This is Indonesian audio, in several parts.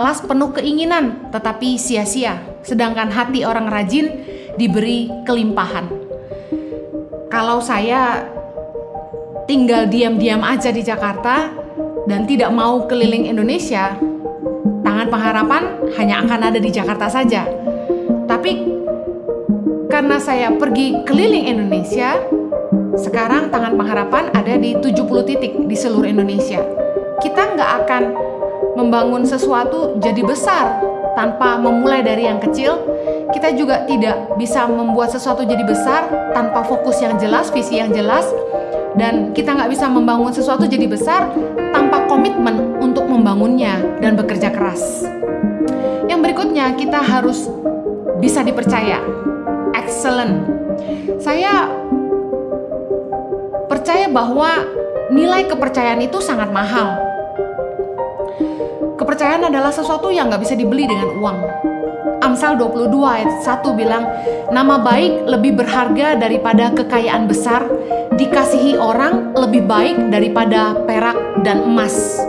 Kelas penuh keinginan tetapi sia-sia, sedangkan hati orang rajin diberi kelimpahan. Kalau saya tinggal diam-diam aja di Jakarta dan tidak mau keliling Indonesia, tangan pengharapan hanya akan ada di Jakarta saja. Tapi karena saya pergi keliling Indonesia, sekarang tangan pengharapan ada di 70 titik di seluruh Indonesia. Kita nggak akan membangun sesuatu jadi besar tanpa memulai dari yang kecil, kita juga tidak bisa membuat sesuatu jadi besar tanpa fokus yang jelas, visi yang jelas, dan kita nggak bisa membangun sesuatu jadi besar tanpa komitmen untuk membangunnya dan bekerja keras. Yang berikutnya, kita harus bisa dipercaya. Excellent. Saya percaya bahwa nilai kepercayaan itu sangat mahal Kepercayaan adalah sesuatu yang nggak bisa dibeli dengan uang. Amsal 22 ayat 1 bilang, Nama baik lebih berharga daripada kekayaan besar, dikasihi orang lebih baik daripada perak dan emas.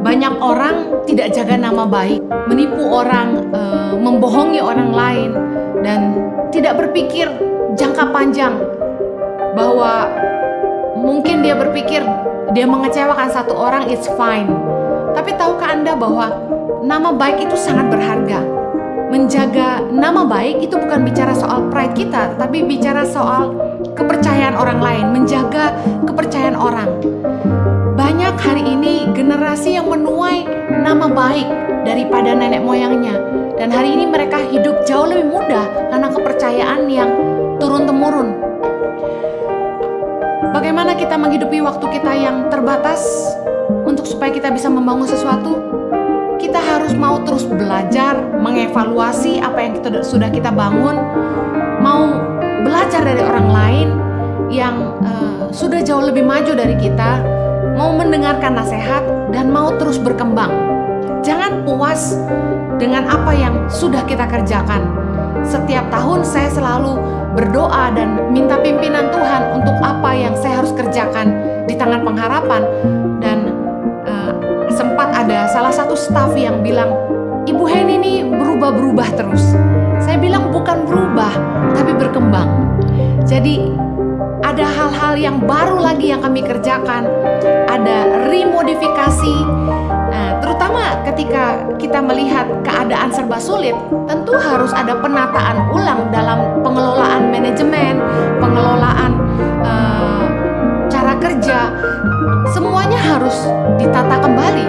Banyak orang tidak jaga nama baik, menipu orang, e, membohongi orang lain, dan tidak berpikir jangka panjang bahwa mungkin dia berpikir dia mengecewakan satu orang, it's fine tapi tahukah Anda bahwa nama baik itu sangat berharga? Menjaga nama baik itu bukan bicara soal pride kita, tapi bicara soal kepercayaan orang lain, menjaga kepercayaan orang. Banyak hari ini generasi yang menuai nama baik daripada nenek moyangnya. Dan hari ini mereka hidup jauh lebih mudah karena kepercayaan yang turun-temurun. Bagaimana kita menghidupi waktu kita yang terbatas? Untuk supaya kita bisa membangun sesuatu, kita harus mau terus belajar, mengevaluasi apa yang kita, sudah kita bangun, mau belajar dari orang lain yang uh, sudah jauh lebih maju dari kita, mau mendengarkan nasihat dan mau terus berkembang. Jangan puas dengan apa yang sudah kita kerjakan. Setiap tahun saya selalu berdoa dan minta pimpinan Tuhan staff yang bilang, Ibu Heni ini berubah-berubah terus. Saya bilang bukan berubah, tapi berkembang. Jadi ada hal-hal yang baru lagi yang kami kerjakan, ada remodifikasi, nah, terutama ketika kita melihat keadaan serba sulit, tentu harus ada penataan ulang dalam pengelolaan manajemen, pengelolaan uh, cara kerja, semuanya harus ditata kembali.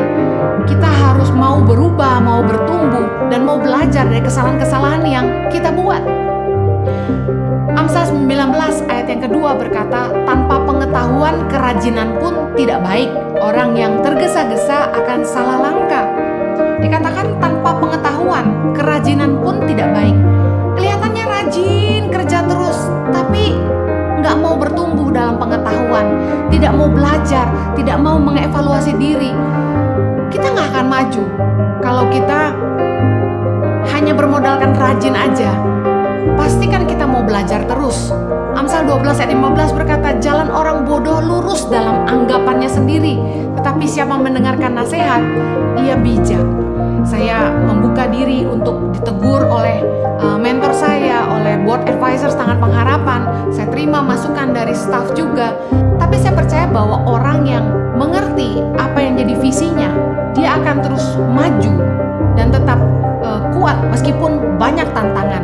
Kita harus mau berubah, mau bertumbuh, dan mau belajar dari kesalahan-kesalahan yang kita buat. Amsal 19 ayat yang kedua berkata, tanpa pengetahuan kerajinan pun tidak baik. Orang yang tergesa-gesa akan salah langkah. Dikatakan tanpa pengetahuan kerajinan pun tidak baik. Kelihatannya rajin kerja terus, tapi nggak mau bertumbuh dalam pengetahuan, tidak mau belajar, tidak mau mengevaluasi diri, akan maju. Kalau kita hanya bermodalkan rajin aja, pastikan kita mau belajar terus. Amsal 12 ayat 15 berkata, jalan orang bodoh lurus dalam anggapannya sendiri, tetapi siapa mendengarkan nasihat, ia bijak. Saya membuka diri untuk ditegur oleh uh, mentor saya, oleh board advisors tangan pengharapan. Saya terima masukan dari staff juga. Tapi saya percaya bahwa orang yang mengerti visinya, dia akan terus maju dan tetap uh, kuat meskipun banyak tantangan.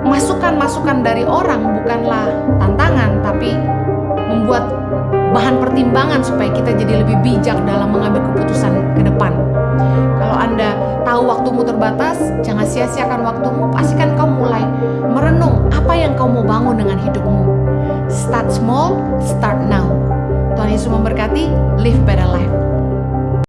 Masukan-masukan dari orang bukanlah tantangan, tapi membuat bahan pertimbangan supaya kita jadi lebih bijak dalam mengambil keputusan ke depan. Kalau Anda tahu waktumu terbatas, jangan sia-siakan waktumu, pastikan kau mulai merenung apa yang kau mau bangun dengan hidupmu. Start small, start now. Tuhan Yesus memberkati, live better life.